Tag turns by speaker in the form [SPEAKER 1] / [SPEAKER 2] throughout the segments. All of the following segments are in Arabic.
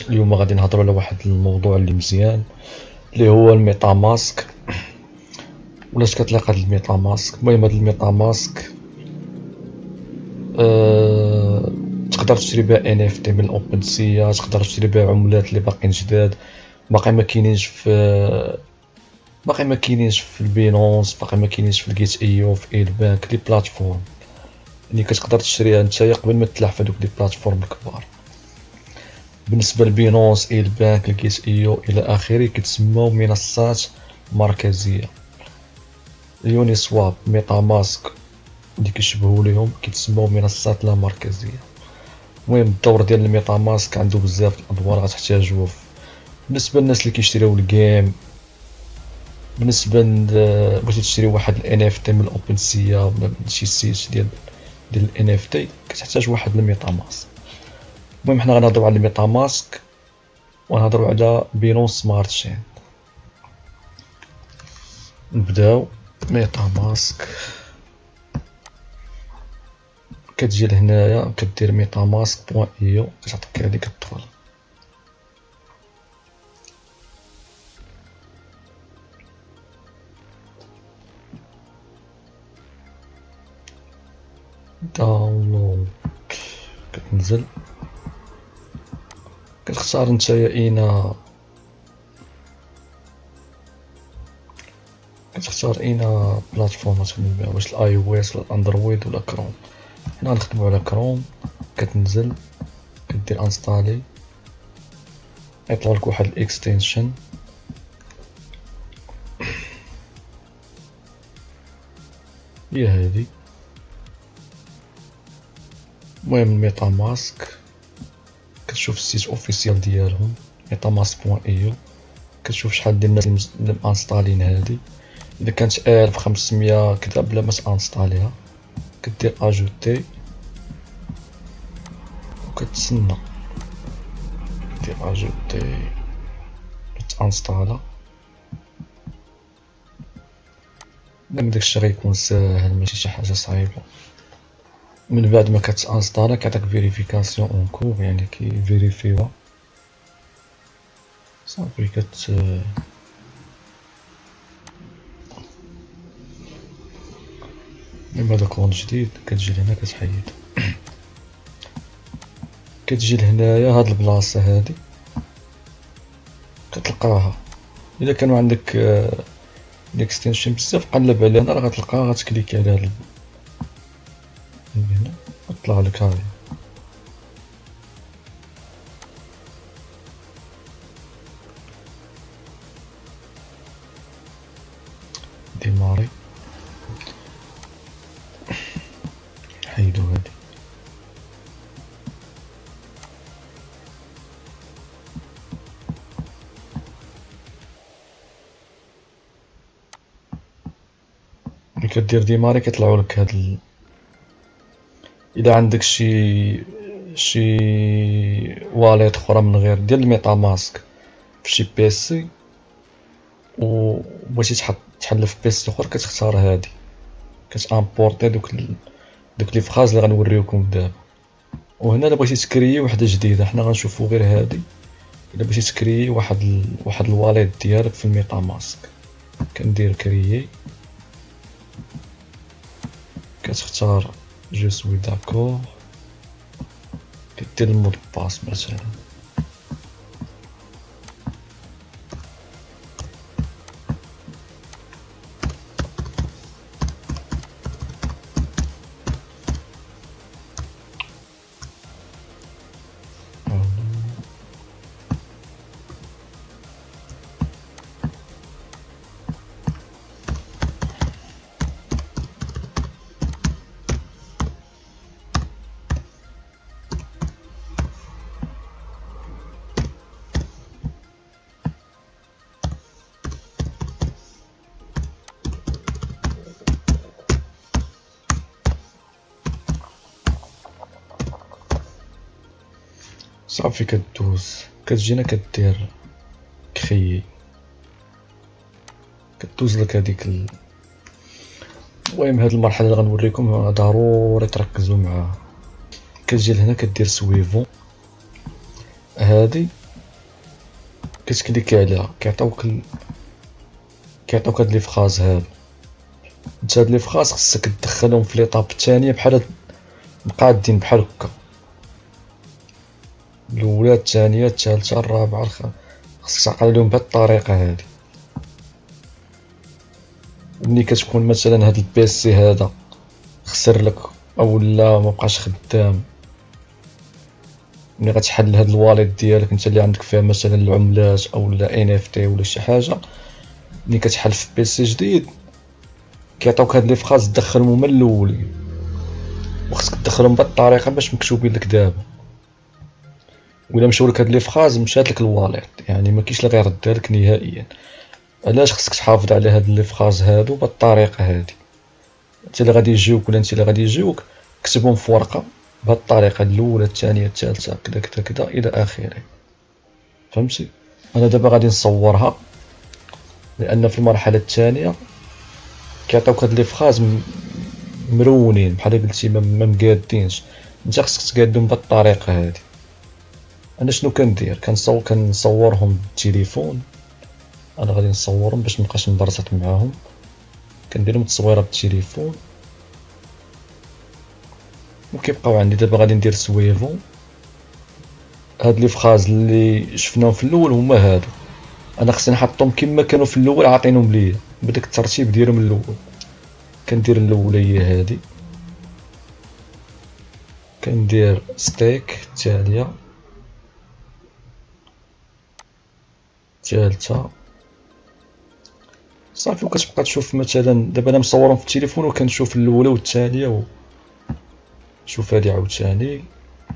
[SPEAKER 1] اليوم غادي نهضروا على واحد الموضوع اللي مزيان اللي هو ال MetaMask ولاش كتلاقى هاد ال MetaMask المهم هاد ال MetaMask أه... تقدر تشري بها NFT من ال OpenSea تقدر تشري بها عملات اللي باقيين جداد. باقي ما كاينينش في باقي ما كاينينش في ال Binance باقي ما كاينينش في ال Gate.io في LBank les plateformes. اللي كتقدر تشريها نتايا قبل ما تلاح في هذوك les plateformes الكبار. بالنسبة ل Binance LBank ال Gate.io إلى آخره كتسموا منصات مركزية. ال Uniswap MetaMask اللي كيشبهوا ليهم كيتسموا منصات لا مركزية. المهم الدور ديال ال MetaMask عنده بزاف الادوار غتحتاجوه. بالنسبة للناس اللي كيشريو ال game بالنسبة بغيتي تشري واحد ال NFT من ال OpenSea ولا شي site ديال ديال ال NFT كتحتاج واحد ال MetaMask المهم حنا غنهضروا على ال MetaMask ونهضروا على Binance Smart Chain نبداو. MetaMask. كتجي لهنايا كدير MetaMask point io كتعطيك هادي كتدخل download. كتنزل. كتختار نتايا اين كتختار une plateforme تخدم بها واش ال iOS ولا ال Android ولا كروم هنا غنخدمو على كروم كتنزل كدير installer يطلع لك واحد ال extension هي هادي المهم ال MetaMask. كتشوف ال site officiel ديالهم Mask point io كتشوف شحال ديال الناس اللي مانستالين هادي. إذا كانت الف خمسمية كذا بلا ما تانستاليها كدير ajouter وكتسنى. دير ajouter تانستالا داك داكشي غيكون ساهل ماشي شي حاجة صعيبة. من بعد ما كتانستالا كيعطيك vérification en cours يعني كيفيريفيوها صافي كت من بعد compte جديد كتجي لهنا كتحيد كتجي لهنايا هاد البلاصة هادي كتلقاها الا كانوا عندك ال extension بزاف قلب عليها راه غتلقاها غتكليكي على هاد طلع لك هاي démarrer حيدو هادي. كدير démarrer كيطلعو لك هاد ال... إذا عندك شي شي wallet أخرى من غير ديال ال MetaMask في شي PC و بغيتي تحط تحل في PC أخر كتختار هادي. كتامبورتي دوك ال... دوك les phrases اللي غنوريوكم دابا. وهنا إلا بغيتي تكريي وحده جديدة حنا غنشوفو غير هادي. إلا بغيتي تكريي واحد ال... واحد ال wallet ديالك في ال MetaMask. كندير كريي. كتختار Je suis d'accord. Que tellement mot de passe, صافي كدوز كتجينا كدير كخيي كدوز لك هذيك ال... المهم هاد المرحلة اللي غنوريكم ضروري تركزوا معاها كتجي لهنا كدير suivant هادي كتكليكي عليها كيعطيوك ال... كيعطيوك هاد les phrases هادو انت هاد les phrases خصك تدخلهم في l'étape الثانية بحال مقادين بحال هكا. الأولى الثانية الثالثة الرابعة الخامسة. خصك تعقل عليهم بهاد الطريقة هادي ملي كتكون مثلا هاد ال PC هذا خسر لك أو لا مبقاش خدام ملي غتحل هاد ال wallet ديالك انت اللي عندك فيها مثلا العملات أو لا NFT ولا شي حاجة ملي كتحل في PC جديد كيعطيوك هاد les phrases تدخلهم من الأول وخصك تدخلهم بهاد الطريقة باش مكتوبين لك دابا. ولا مشاو لك هاد les phrases مشات لك ال wallet. يعني ما كاينش اللي غيردها لك نهائيا. علاش خصك تحافظ على هاد les phrases هادو بالطريقة هادي؟ انت اللي غادي يجيوك ولا انت اللي غادي يجيوك كتبهم في ورقة بهاد الطريقة الأولى الثانية الثالثة كذا كذا كذا إلى آخره. فهمتي؟ أنا دابا غادي نصورها لأن في المرحلة الثانية كيعطيوك هاد لي فراز مرونين. بحال قلتي ما مقادينش. انت خصك تقادهم بهاد الطريقة هادي. أنا شنو كندير؟ كنصور كنصورهم بالتليفون. أنا غادي نصورهم باش مبقاش نبرزط معاهم. كنديرهم تصويرة بالتليفون. وكيبقاو عندي. دابا غادي ندير سويفو. هاد لي فخاز اللي شفناهم في الأول هما هادو. أنا خصني نحطهم كما كانوا في الأول عاطينهم ليا. بداك الترتيب ديالهم الأول. كندير الأولية هادي. كندير ستيك التاليه الثالثه صافي وكتبقى تشوف مثلا دابا أنا مصورهم في التليفون وكنشوف الأولى والثانيه و... شوف هادي عاوتاني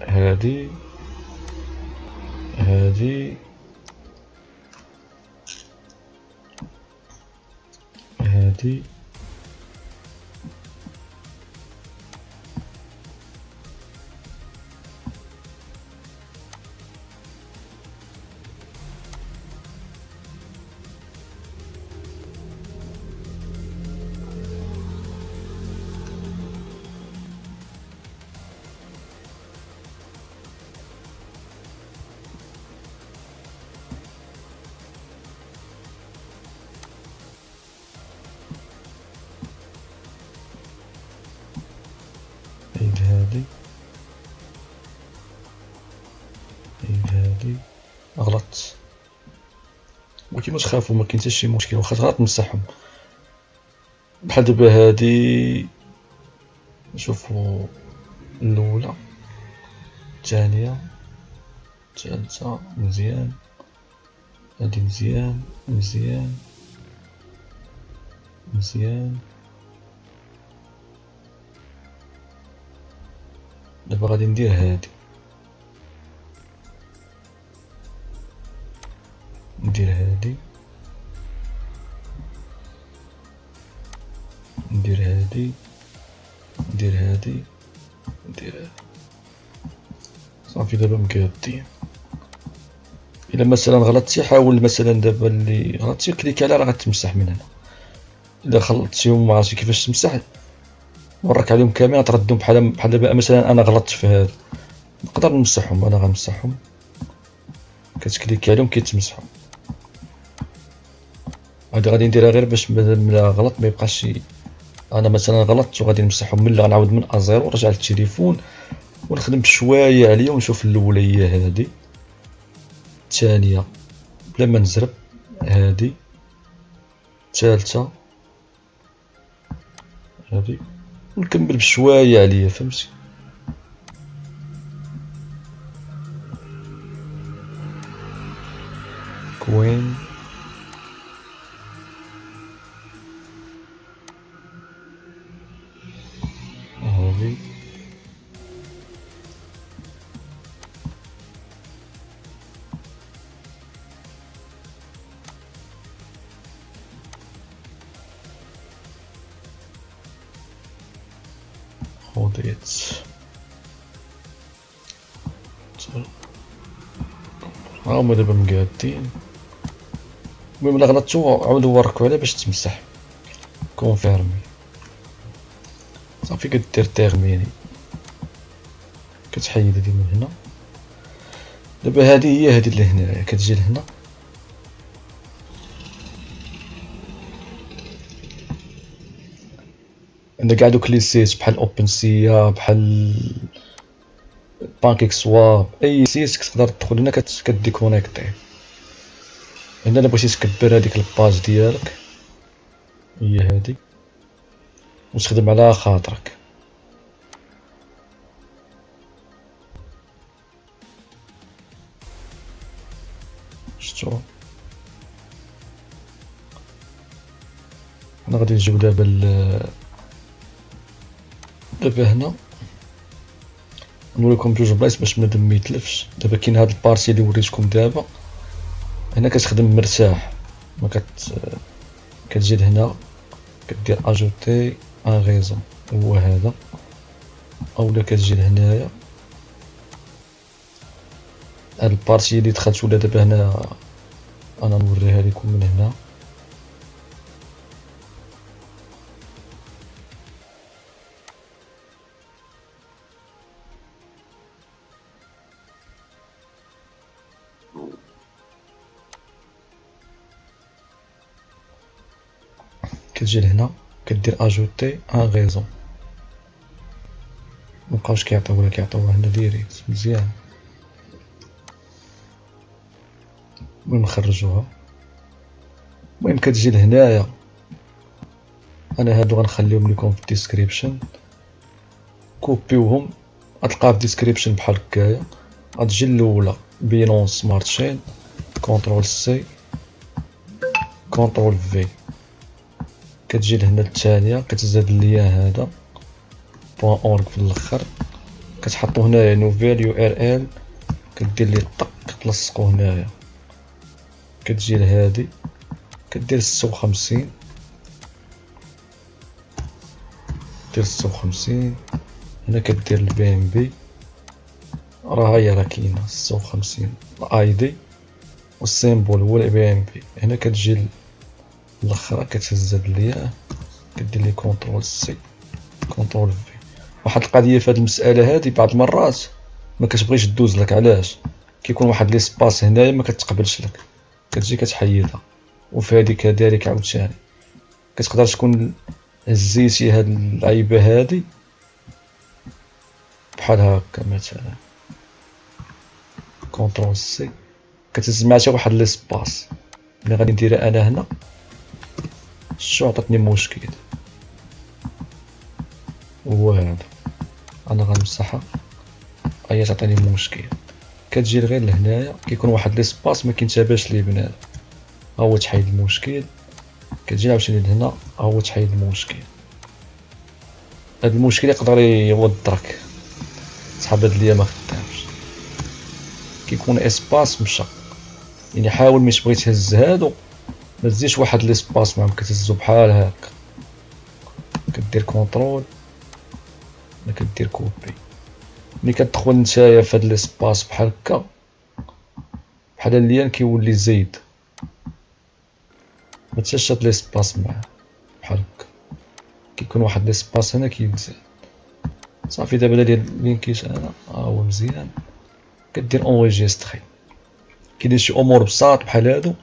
[SPEAKER 1] هادي هادي. هادي. ولكن ما تخافوا ما كاين حتى شي مشكل واخا تغلط نمسحهم بحال دابا هادي نشوفو الأولى الثانية الثالثة مزيان هادي مزيان مزيان مزيان. دابا غادي ندير هادي. ندير هادي ندير هادي ندير هادي. صافي دابا مقادين إلا مثلا غلطتي حاول مثلا دابا اللي غلطتي كليك عليها راه غتمسح من هنا. إلا خلطتيهم ما عرفتش كيفاش تمسح. نورك عليهم كاملين تردهم بحال بحال دابا مثلا أنا غلطت في هذا نقدر نمسحهم أنا غنمسحهم. كتكليكي عليهم كيتمسحوا. هادي غادي نديرها غير باش ملي غلط ما يبقاش أنا مثلا غلطت وغادي نمسحهم ملي غنعاود من ازيرو نرجع للتليفون ونخدم شوية عليا ونشوف الاولى هي هادي. الثانية بلا ما نزرب هادي. الثالثة هادي. ونكمل بشوية عليا فهمتي؟ كوين. هذه هما دابا مقادين. المهم الا غلطتو عاودو وركو عليه باش تمسح. confirmer صافي كدير terminer كتحيد هادي من هنا. دابا هادي هي هادي لهنا كتجي لهنا. عندنا كاع دوك les sites بحال OpenSea بحال PancakeSwap أي site كتقدر تدخل هنا كديكونيكتي. هنا إلا بغيتي تكبر هذيك ال page ديالك هي هذه وتخدم على خاطرك. شفتو؟ حنا غادي نجيو دابا دابا هنا. نوريكم بجوج بلايص باش بنادم ميتلفش دابا كاين هاد ال partie اللي وريتكم دابا. هنا كتخدم مرتاح. ما كت كتجي لهنا كدير ajouter. un réseau هو هذا. اولا كتجي لهنايا. هاد ال partie اللي دخلت ولا دابا هنا أنا نوريها لكم من هنا. كتجي لهنا. كدير ajouter un réseau مبقاوش كيعطيو ولا كيعطيوها هنا direct مزيان. المهم نخرجوها؟ المهم كتجي لهنايا. أنا هادو غنخليهم لكم في ال description كوبيوهم غتلقاها في ال description بحال هكايا. غتجي الاولى Binance Smart Chain control C control V. كتجي لهنا الثانية كتزاد ال lien هذا. point org في الأخر. كتحطو هنايا nouvelle URL. كدير لي طق تلصقو هنايا. كتجي لهادي. كدير ستة وخمسين دير ستة وخمسين هنا كدير ال BNB راه هي راه كاينة ستة وخمسين ال ID وال symbole هو ال BNB هنا كتجي الاخرى كتهز هاد الياء كدير لي control C control V واحد القضية في هاد المسألة هادي بعض المرات ما كتبغيش دوز لك علاش؟ كيكون واحد l'espace هنايا ما كتقبلش لك. كتجي كتحيدها. وفي هادي كذلك عاوتاني. كتقدر تكون هزيتي هاد العيبه هادي بحال هكا مثلا. control C كتهز مع شي واحد l'espace ملي غادي نديرها أنا هنا. شو عطاتني مشكل؟ هو هذا أنا غنمسحها. هي تعطيني مشكل. كتجي غير لهنايا كيكون واحد l'espace ما كينتبهش ليه بنادم. ها هو تحيد المشكل. كتجي عاوتاني لهنا ها هو تحيد المشكل. هاد المشكل يقدر يوضرك صحاب هاد ليا ما خدامش. كيكون espace مشى يعني حاول ملي تبغي تهز هادو. ما تزيدش واحد l'espace معاهم كتهزو بحال هكا كدير contrôle ولا كدير copie. ملي كتدخل نتايا في هاد l'espace بحال هكا بحال ال lien كيولي زايد. ما تشات ليسباس معاه بحال هكا. كيكون واحد ليسباس هنا كيتزاد صافي دابا ديال لين كيش أنا ها هو مزيان. كدير اونجيستري كاينين شي أمور بساط بحال هادو.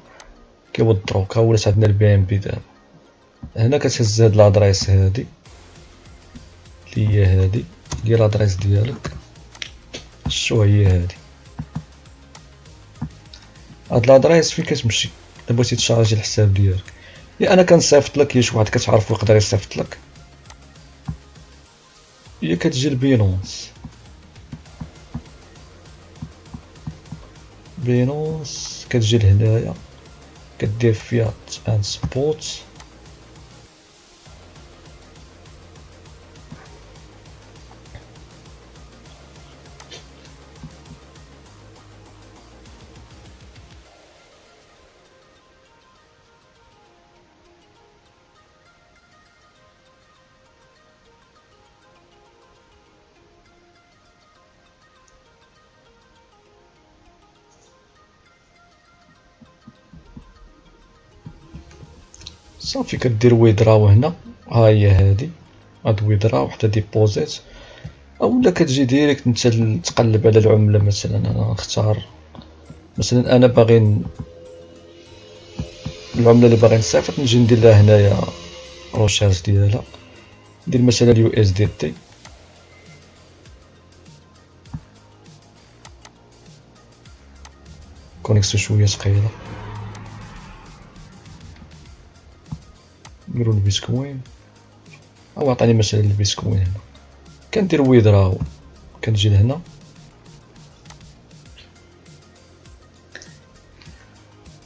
[SPEAKER 1] كيوضروك ها ولات عندنا البي ام بي دابا هنا كتهز هاد لادريس هادي. اللي هي هادي. هي لادريس ديالك. شو هي هادي. هاد لادريس فين كتمشي؟ إلا بغيتي تشارجي الحساب ديالك. يا أنا كنصيفط لك يا شي واحد كتعرفو يقدر يصيفط لك. هي كتجي لبينونس بينونس كتجي لهنايا. get their fiat and uh, sports. صافي كدير withdraw هنا ها هي هادي. هاد withdraw وحتى deposit. اولا كتجي direct نتا تقلب على العملة مثلا. أنا نختار مثلا أنا باغي العملة اللي باغي نصيفط نجي ندير لها هنايا recherche ديالها. ندير مثلا ال USDT connexion شوية ثقيله نديرو البيتكوين أو عطاني مثلا البيتكوين هنا كندير withdraw. كنجي لهنا.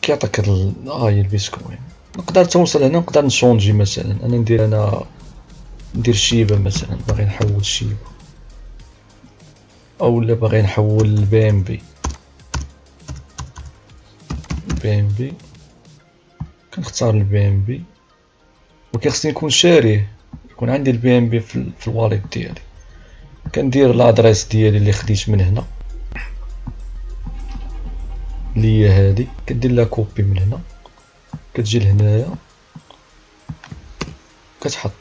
[SPEAKER 1] كيعطيك هاد آه هي البيتكوين نقدر توصل هنا نقدر نشونجي مثلا. أنا ندير أنا ندير شيبة مثلا باغي نحول شيبة. اولا باغي نحول ال BNB BNB كنختار ال BNB وكيخصني نكون شاريه يكون عندي ال BNB في, ال wallet ديالي. كندير l'adresse ديالي اللي خديت من هنا. اللي هي هادي. كدير لها copie من هنا. كتجي لهنايا. كتحط.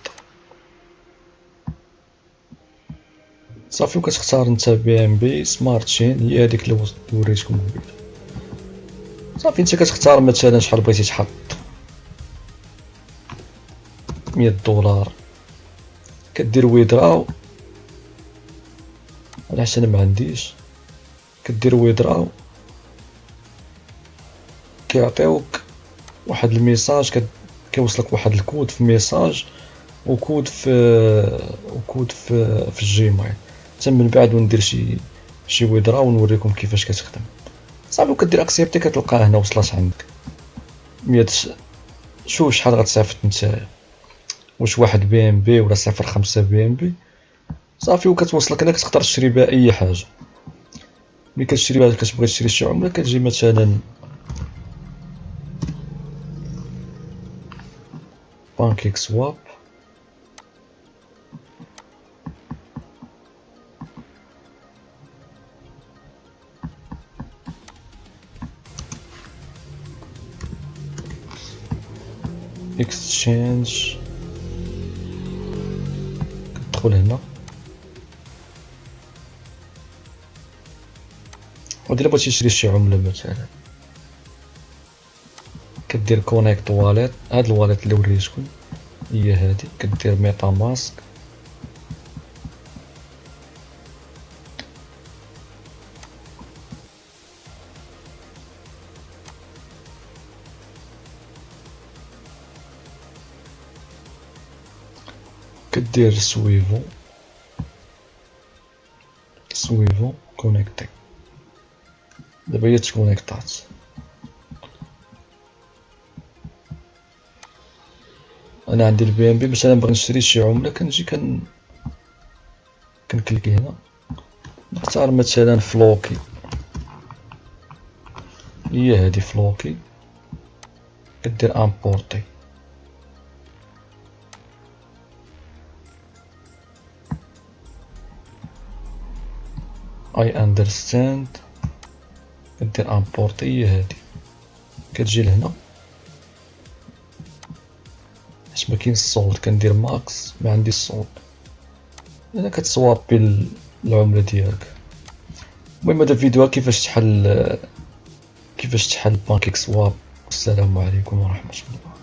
[SPEAKER 1] صافي وكتختار نتا BNB Smart Chain هي هذيك اللي وريتكم قبيلة. صافي انت كتختار مثلا شحال بغيتي تحط. مية دولار. كدير withdraw على حسن ما عنديش؟ كدير withdraw كيعطيوك واحد ال message كيوصلك واحد الكود في message وكود في وكود في في ال Gmail. حتى من بعد وندير شي شي withdraw ونوريكم كيفاش كتخدم. صافي وكدير accepter كتلقاها هنا وصلت عندك. مية شوف شحال غتصيفط نتايا واش واحد BNB ولا صفر خمسة BNB؟ صافي وكتوصلك هنا كتقدر تشري بها أي حاجة. ملي كتشري بها كتبغي تشري شي عملة كتجي مثلا PancakeSwap اكستشينج كتدخل هنا. ودير بغيتي تشري شي عملة مثلا. كدير connect wallet هاد ال wallet اللي وريتكم هي هادي. كدير MetaMask كدير suivant. suivant connecter دابا هي تكونيكطات. أنا عندي ال BNB مثلا بغيت نشري شي عملة كنجي كن كنكليكي هنا. نختار مثلا فلوكي. هي هادي فلوكي. كدير importer I understand كدير importer هي هادي. كتجي لهنا. حيت ما كاينش ال solde كندير max ما عندي ال solde هنا كتسوابي العملة ديالك. المهم هذا الفيديو كيفاش تحل كيفاش تحل PancakeSwap. السلام عليكم ورحمة الله.